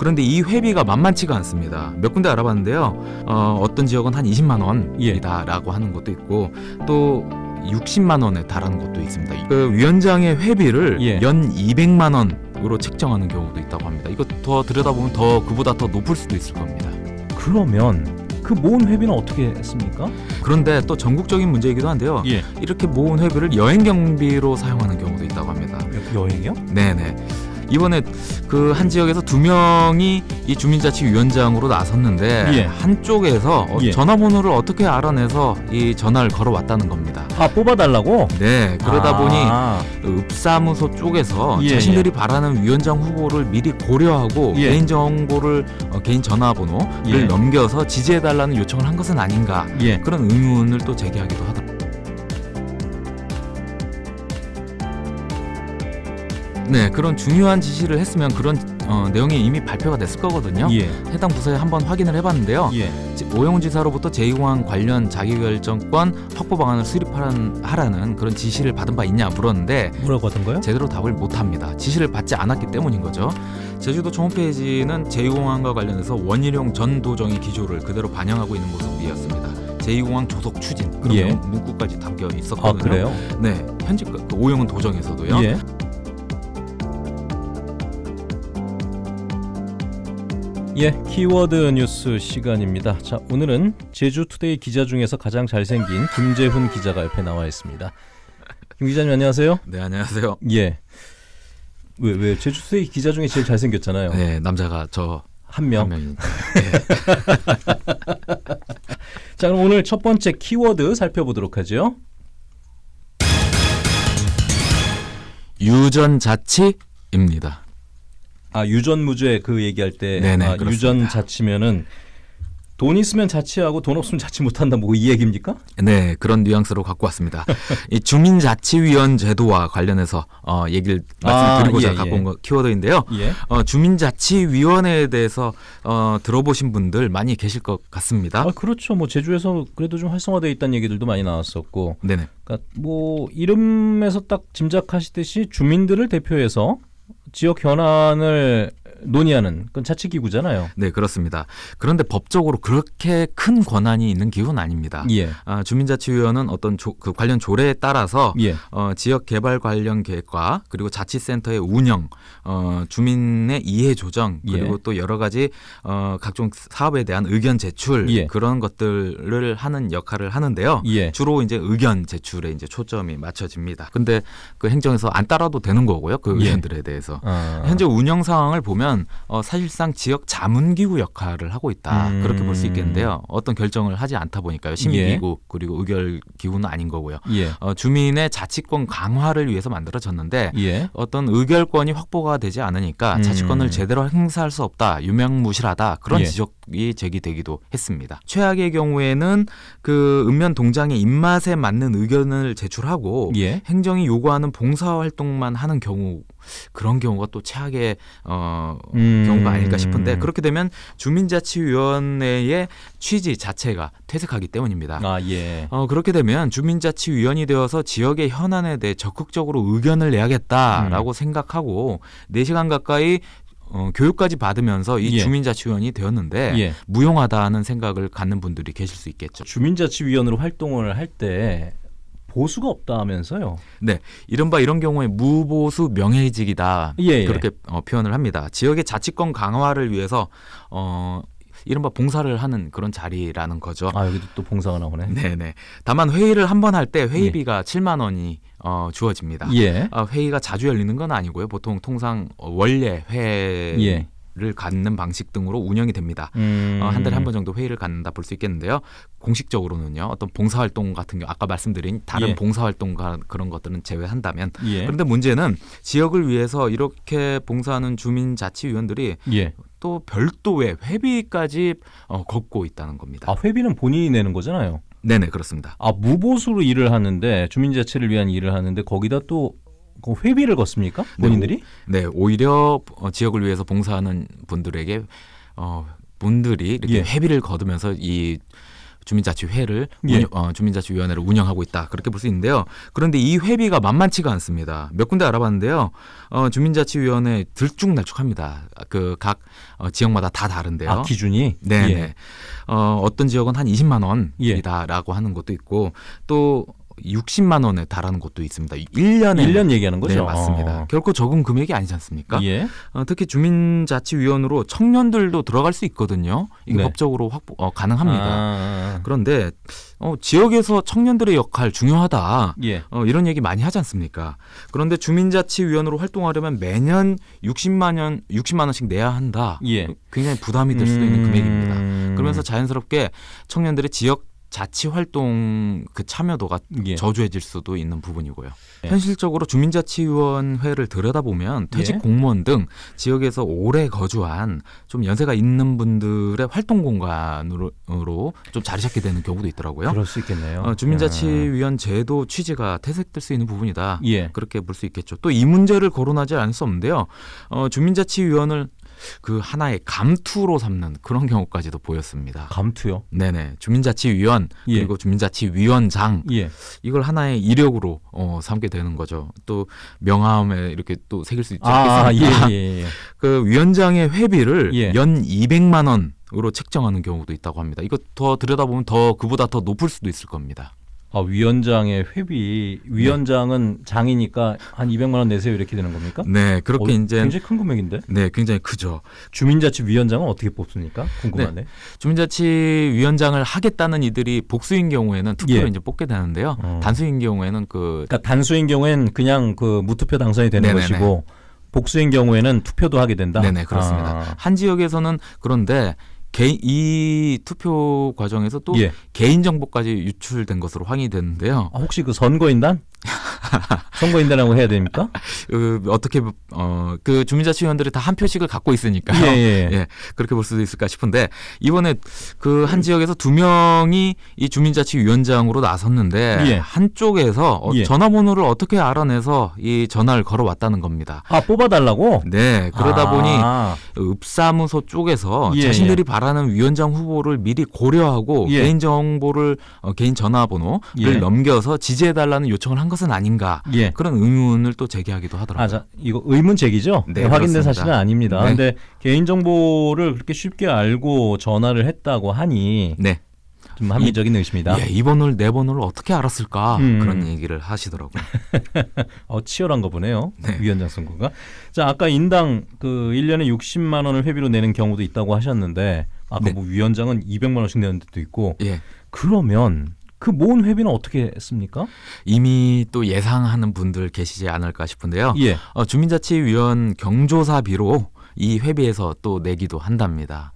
그런데 이 회비가 만만치가 않습니다. 몇 군데 알아봤는데요. 어, 어떤 지역은 한 20만 원이다라고 하는 것도 있고 또 60만 원에 달하는 것도 있습니다. 그 위원장의 회비를 예. 연 200만 원으로 책정하는 경우도 있다고 합니다. 이거 더 들여다보면 더 그보다 더 높을 수도 있을 겁니다. 그러면 그 모은 회비는 어떻게 했습니까? 그런데 또 전국적인 문제이기도 한데요. 예. 이렇게 모은 회비를 여행 경비로 사용하는 경우도 있다고 합니다. 여, 여행이요? 네네. 이번에 그 한 지역에서 두 명이 이 주민자치위원장으로 나섰는데 예. 한쪽에서 어, 예. 전화번호를 어떻게 알아내서 이 전화를 걸어왔다는 겁니다. 아 뽑아달라고? 네, 그러다 보니 아, 읍사무소 쪽에서 예, 자신들이 바라는 위원장 후보를 미리 고려하고 예. 개인 정보를 어, 개인 전화번호를 예. 넘겨서 지지해달라는 요청을 한 것은 아닌가 예. 그런 의문을 또 제기하기도 하더라 네, 그런 중요한 지시를 했으면 그런 어, 내용이 이미 발표가 됐을 거거든요. 예. 해당 부서에 한번 확인을 해봤는데요. 예. 지- 오영훈 지사로부터 제2공항 관련 자기결정권 확보 방안을 수립하라는 그런 지시를 받은 바 있냐 물었는데 뭐라고 하던가요? 제대로 답을 못합니다. 지시를 받지 않았기 때문인 거죠. 제주도청 홈페이지는 제2공항과 관련해서 원희룡 전 도정의 기조를 그대로 반영하고 있는 모습이었습니다. 제2공항 조속 추진 그런 예. 문- 문구까지 담겨 아 있었거든요. 그래요? 네, 현직 그 오영훈 도정에서도요. 예. 예, 키워드 뉴스 시간입니다. 자, 오늘은 제주투데이 기자 중에서 가장 잘생긴 김재훈 기자가 옆에 나와 있습니다. 김 기자님 안녕하세요. 네, 안녕하세요. 예. 왜, 왜 제주투데이 기자 중에 제일 잘생겼잖아요. 네, 남자가 저 한 명. 한 명이 자, 그럼 오늘 첫 번째 키워드 살펴보도록 하죠. 유전자치입니다. 아, 유전무죄 그 얘기할 때 네네, 아, 그렇습니다. 유전 자치면은 돈 있으면 자치하고 돈 없으면 자치 못한다 뭐 이 얘기입니까? 네, 그런 뉘앙스로 갖고 왔습니다. 이 주민자치위원 제도와 관련해서 어, 얘기를 아, 말씀드리고자 예, 갖고 예. 온 거, 키워드인데요. 예. 어, 주민자치위원회에 대해서 어, 들어보신 분들 많이 계실 것 같습니다. 아, 그렇죠. 뭐 제주에서 그래도 좀 활성화되어 있다는 얘기들도 많이 나왔었고, 네네. 그러니까 뭐 이름에서 딱 짐작하시듯이 주민들을 대표해서 지역 현안을 논의하는 그건 자치기구잖아요. 네, 그렇습니다. 그런데 법적으로 그렇게 큰 권한이 있는 기구는 아닙니다. 예, 아, 주민자치위원은 어떤 조, 그 관련 조례에 따라서 예, 어, 지역 개발 관련 계획과 그리고 자치센터의 운영, 어, 주민의 이해 조정 그리고 예. 또 여러 가지 어, 각종 사업에 대한 의견 제출 예. 그런 것들을 하는 역할을 하는데요. 예. 주로 이제 의견 제출에 이제 초점이 맞춰집니다. 근데 그 행정에서 안 따라도 되는 거고요. 그 예. 의견들에 대해서. 아, 현재 운영 상황을 보면 어, 사실상 지역 자문기구 역할을 하고 있다 음. 그렇게 볼 수 있겠는데요. 어떤 결정을 하지 않다 보니까요. 심의기구 그리고 의결 기구는 아닌 거고요. 예, 어, 주민의 자치권 강화를 위해서 만들어졌는데 예, 어떤 의결권이 확보가 되지 않으니까 음. 자치권을 제대로 행사할 수 없다 유명무실하다 그런 예. 지적 이 제기되기도 했습니다. 최악의 경우에는 그 읍면 동장의 입맛에 맞는 의견을 제출하고 예. 행정이 요구하는 봉사 활동만 하는 경우 그런 경우가 또 최악의 어, 음. 경우가 아닐까 싶은데 그렇게 되면 주민자치위원회의 취지 자체가 퇴색하기 때문입니다. 아, 예, 어, 그렇게 되면 주민자치위원이 되어서 지역의 현안에 대해 적극적으로 의견을 내야겠다라고 생각하고 4시간 가까이 어, 교육까지 받으면서 이 예. 주민자치위원이 되었는데 예. 무용하다는 생각을 갖는 분들이 계실 수 있겠죠. 주민자치위원으로 활동을 할 때 보수가 없다 하면서요. 네, 이른바 이런 경우에 무보수 명예직이다 예, 예. 그렇게 어, 표현을 합니다. 지역의 자치권 강화를 위해서 어, 이른바 봉사를 하는 그런 자리라는 거죠. 아, 여기도 또 봉사가 나오네. 네네. 다만 회의를 한 번 할 때 회의비가 7만 원이 어, 주어집니다. 예, 아, 회의가 자주 열리는 건 아니고요. 보통 통상 어, 원래 회를 예. 갖는 방식 등으로 운영이 됩니다. 음. 어, 한 달에 한 번 정도 회의를 갖는다 볼 수 있겠는데요. 공식적으로는요. 어떤 봉사활동 같은 경우 아까 말씀드린 다른 예. 봉사활동과 그런 것들은 제외한다면 예, 그런데 문제는 지역을 위해서 이렇게 봉사하는 주민자치위원들이 예. 또 별도의 회비까지 어, 걷고 있다는 겁니다. 아, 회비는 본인이 내는 거잖아요. 네네 그렇습니다. 아 무보수로 일을 하는데 주민자치를 위한 일을 하는데 거기다 또그 회비를 걷습니까? 본인들이? 네, 오히려 어, 지역을 위해서 봉사하는 분들에게 어, 분들이 이렇게 예. 회비를 거두면서 이 주민자치회를 예. 운영- 어, 주민자치위원회를 운영하고 있다 그렇게 볼 수 있는데요. 그런데 이 회비가 만만치가 않습니다. 몇 군데 알아봤는데요. 어, 주민자치위원회 들쭉날쭉합니다. 그 각 어, 지역마다 다 다른데요. 아 기준이 네네. 예. 어, 어떤 지역은 한 20만 예. 원이다라고 하는 것도 있고 또 60만 원에 달하는 곳도 있습니다. 1년에 1년 얘기하는 거죠. 네, 맞습니다. 어. 결코 적은 금액이 아니지 않습니까? 예. 어, 특히 주민자치위원으로 청년들도 들어갈 수 있거든요. 이게 네. 법적으로 확보 어, 가능합니다. 아, 그런데 어, 지역에서 청년들의 역할 중요하다. 예. 어, 이런 얘기 많이 하지 않습니까? 그런데 주민자치위원으로 활동하려면 매년 60만 원, 60만 원씩 내야 한다. 예. 굉장히 부담이 될 수도 있는 음. 금액입니다. 그러면서 자연스럽게 청년들의 지역 자치 활동 그 참여도가 예. 저조해질 수도 있는 부분이고요. 예. 현실적으로 주민자치위원회를 들여다보면 퇴직 예. 공무원 등 지역에서 오래 거주한 좀 연세가 있는 분들의 활동 공간으로 으로 좀 자리 잡게 되는 경우도 있더라고요. 그럴 수 있겠네요. 어, 주민자치위원 제도 취지가 퇴색될 수 있는 부분이다. 아, 예. 그렇게 볼 수 있겠죠. 또 이 문제를 거론하지 않을 수 없는데요. 어, 주민자치위원을 그 하나의 감투로 삼는 그런 경우까지도 보였습니다. 감투요. 네네. 주민자치위원 예. 그리고 주민자치위원장 예. 이걸 하나의 이력으로 어, 삼게 되는 거죠. 또 명함에 이렇게 또 새길 수 있지 아, 않겠습니까? 예, 예, 예. 그 위원장의 회비를 예. 연 200만 원 으로 책정하는 경우도 있다고 합니다. 이거 더 들여다보면 더 그보다 더 높을 수도 있을 겁니다. 아, 위원장의 회비 위원장은 장이니까 한 200만 원 내세요 이렇게 되는 겁니까? 네, 그렇게 어, 이제 굉장히 큰 금액인데. 네, 굉장히 크죠. 주민자치 위원장은 어떻게 뽑습니까? 궁금하네. 주민자치위원장을 하겠다는 이들이 복수인 경우에는 투표로 예. 이제 뽑게 되는데요. 어. 단수인 경우에는 그 그러니까 단수인 경우엔 그냥 그 무투표 당선이 되는 네네네. 것이고 복수인 경우에는 투표도 하게 된다. 네네 그렇습니다. 아, 한 지역에서는 그런데 개, 이 투표 과정에서 또 예. 개인 정보까지 유출된 것으로 확인이 됐는데요. 아, 혹시 그 선거인단? 선거인단이라고 해야 됩니까? 그 어떻게 어 그 주민자치위원들이 다 한 표씩을 갖고 있으니까요. 예, 예. 예, 그렇게 볼 수도 있을까 싶은데 이번에 그 한 지역에서 두 명이 이 주민자치위원장으로 나섰는데 예. 한쪽에서 어, 예. 전화번호를 어떻게 알아내서 이 전화를 걸어왔다는 겁니다. 아 뽑아달라고? 네, 그러다 아, 보니 읍사무소 쪽에서 예, 자신들이 바라는 위원장 후보를 미리 고려하고 예. 개인 정보를 어, 개인 전화번호를 예. 넘겨서 지지해달라는 요청을 한 것은 아닌가 예. 그런 의문을 또 제기하기도 하더라고요. 아, 자, 이거 의문 제기죠? 네, 확인된 그렇습니다. 사실은 아닙니다. 네. 근데 개인 정보를 그렇게 쉽게 알고 전화를 했다고 하니 네, 좀 합리적인 의심이다. 예, 이 번호를 내 번호를 어떻게 알았을까 음. 그런 얘기를 하시더라고요. 어, 치열한 거 보네요. 네. 위원장 선거가. 자, 아까 인당 그 1년에 60만 원을 회비로 내는 경우도 있다고 하셨는데 아까 네. 뭐 위원장은 200만 원씩 내는 데도 있고 예, 그러면 그 모은 회비는 어떻게 씁니까? 이미 또 예상하는 분들 계시지 않을까 싶은데요. 예. 어, 주민자치위원 경조사비로 이 회비에서 또 내기도 한답니다.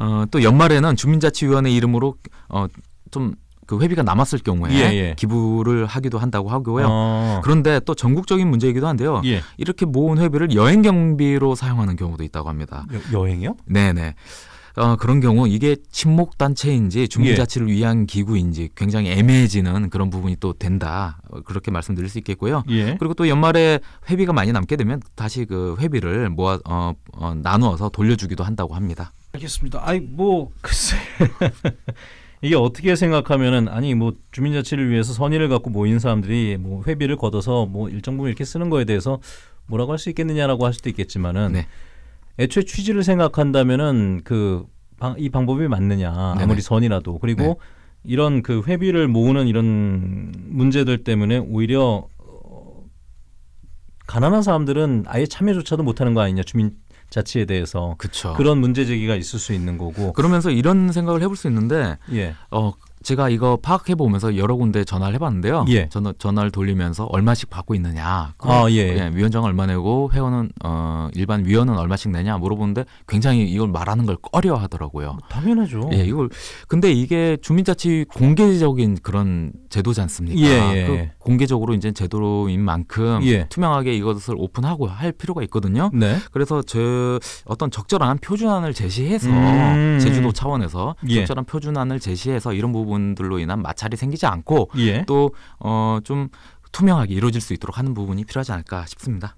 어, 또 연말에는 주민자치위원회 이름으로 어, 좀그 회비가 남았을 경우에 예, 예. 기부를 하기도 한다고 하고요. 어, 그런데 또 전국적인 문제이기도 한데요. 예. 이렇게 모은 회비를 여행 경비로 사용하는 경우도 있다고 합니다. 여, 여행이요? 네네. 어, 그런 경우 이게 친목 단체인지 주민자치를 예. 위한 기구인지 굉장히 애매해지는 그런 부분이 또 된다. 어, 그렇게 말씀드릴 수 있겠고요. 예. 그리고 또 연말에 회비가 많이 남게 되면 다시 그 회비를 모아 어, 어, 나누어서 돌려주기도 한다고 합니다. 알겠습니다. 아이 뭐 글쎄 이게 어떻게 생각하면은 아니 뭐 주민자치를 위해서 선의를 갖고 모인 사람들이 뭐 회비를 걷어서 뭐 일정 부분 이렇게 쓰는 거에 대해서 뭐라고 할 수 있겠느냐라고 할 수도 있겠지만은 네. 애초에 취지를 생각한다면은 그 이 방법이 맞느냐 네네. 아무리 선이라도 그리고 네. 이런 그 회비를 모으는 이런 문제들 때문에 오히려 어, 가난한 사람들은 아예 참여조차도 못하는 거 아니냐 주민 자치에 대해서 그렇죠. 그런 문제 제기가 있을 수 있는 거고. 그러면서 이런 생각을 해볼 수 있는데 예. 어 제가 이거 파악해 보면서 여러 군데 전화를 해봤는데요. 예. 전화 전화를 돌리면서 얼마씩 받고 있느냐. 아, 예. 예, 위원장 얼마 내고 회원은 어 일반 위원은 얼마씩 내냐 물어보는데 굉장히 이걸 말하는 걸 꺼려하더라고요. 당연하죠. 예, 이걸 근데 이게 주민자치 공개적인 그런 제도지 않습니까? 예, 예. 그 공개적으로 이제 제도인 만큼 예. 투명하게 이것을 오픈하고 할 필요가 있거든요. 네. 그래서 저 어떤 적절한 표준안을 제시해서 음. 제주도 차원에서 예. 적절한 표준안을 제시해서 이런 부분들로 인한 마찰이 생기지 않고 예. 또어좀 투명하게 이루어질 수 있도록 하는 부분이 필요하지 않을까 싶습니다.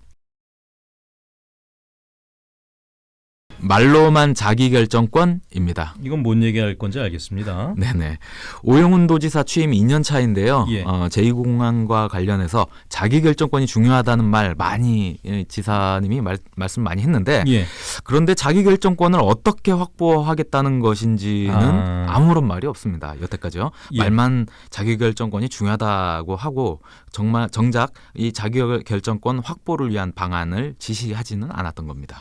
말로만 자기결정권입니다. 이건 뭔 얘기할 건지 알겠습니다. 네네. 오영훈 도지사 취임 2년 차인데요. 예. 어, 제2공항과 관련해서 자기결정권이 중요하다는 말 많이 예, 지사님이 말, 말씀 많이 했는데 예. 그런데 자기결정권을 어떻게 확보하겠다는 것인지는 아. 아. 무런 말이 없습니다. 여태까지요. 예. 말만 자기결정권이 중요하다고 하고 정말 정작 이 자기결정권 확보를 위한 방안을 지시하지는 않았던 겁니다.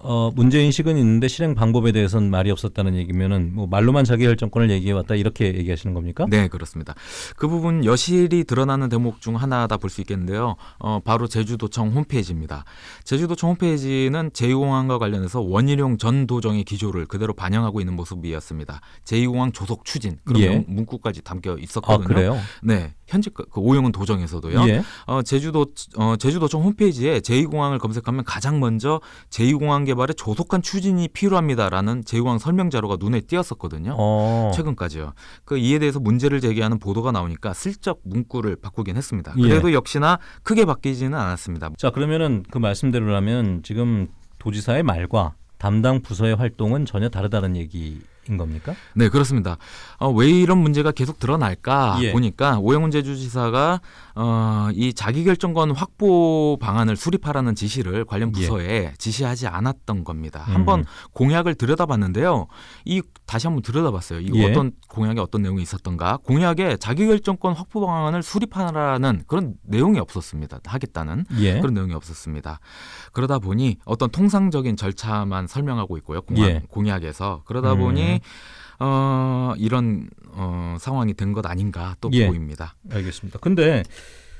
어, 문제 인식은 있는데 실행 방법에 대해서는 말이 없었다는 얘기면은 뭐 말로만 자기 결정권을 얘기해 왔다 이렇게 얘기하시는 겁니까? 네, 그렇습니다. 그 부분 여실히 드러나는 대목 중 하나다 볼 수 있겠는데요. 어, 바로 제주도청 홈페이지입니다. 제주도청 홈페이지는 제2공항과 관련해서 원희룡 전 도정의 기조를 그대로 반영하고 있는 모습이었습니다. 제2공항 조속 추진 그런 예. 문구까지 담겨 아, 있었거든요. 그래요? 네, 현재 그, 그 오영훈 도정에서도요. 예. 어, 제주도 어, 제주도청 홈페이지에 제2공항을 검색하면 가장 먼저 제2공항 개발에 조속한 추진이 필요합니다라는 제2공항 설명 자료가 눈에 띄었었거든요. 어. 최근까지요. 그 이에 대해서 문제를 제기하는 보도가 나오니까 슬쩍 문구를 바꾸긴 했습니다. 예. 그래도 역시나 크게 바뀌지는 않았습니다. 자, 그러면은 그 말씀대로라면 지금 도지사의 말과 담당 부서의 활동은 전혀 다르다는 얘기 인 겁니까? 네, 그렇습니다. 어, 왜 이런 문제가 계속 드러날까 예. 보니까 오영훈 제주지사가 어, 이 자기결정권 확보 방안을 수립하라는 지시를 관련 부서에 지시하지 않았던 겁니다. 예. 음. 한번 공약을 들여다봤는데요. 이 다시 한번 들여다봤어요. 이 예. 어떤 공약에 어떤 내용이 있었던가? 공약에 자기결정권 확보 방안을 수립하라는 그런 내용이 없었습니다. 하겠다는 예. 그런 내용이 없었습니다. 그러다 보니 어떤 통상적인 절차만 설명하고 있고요. 공약, 예. 공약에서 그러다 음. 보니 어, 이런 어, 상황이 된 것 아닌가 또 예. 보입니다. 알겠습니다. 근데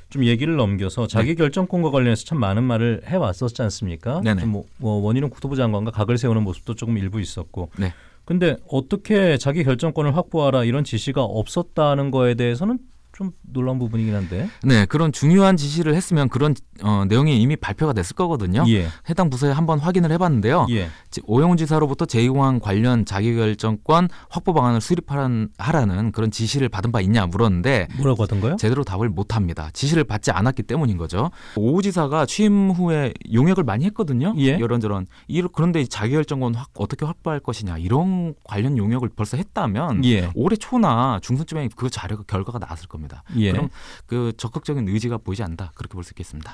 좀 얘기를 넘겨서 자기 결정권과 관련해서 참 많은 말을 해 왔었지 않습니까? 네네. 좀 뭐, 뭐 원희룡 국토부 장관과 각을 세우는 모습도 조금 일부 있었고. 네. 근데 어떻게 자기 결정권을 확보하라 이런 지시가 없었다는 거에 대해서는 좀 놀라운 부분이긴 한데. 네, 그런 중요한 지시를 했으면 그런 어, 내용이 이미 발표가 됐을 거거든요. 예. 해당 부서에 한번 확인을 해봤는데요. 예. 지- 오영훈 지사로부터 제2공항 관련 자기결정권 확보 방안을 수립하라는 그런 지시를 받은 바 있냐 물었는데 뭐라고 하던가요? 제대로 답을 못합니다. 지시를 받지 않았기 때문인 거죠. 오 지사가 취임 후에 용역을 많이 했거든요. 예. 이런저런. 이- 그런데 자기결정권 확, 어떻게 확보할 것이냐 이런 관련 용역을 벌써 했다면 예. 올해 초나 중순쯤에 그 자료가 결과가 나왔을 겁 니다. 예. 그럼 그 적극적인 의지가 보이지 않는다 그렇게 볼 수 있겠습니다.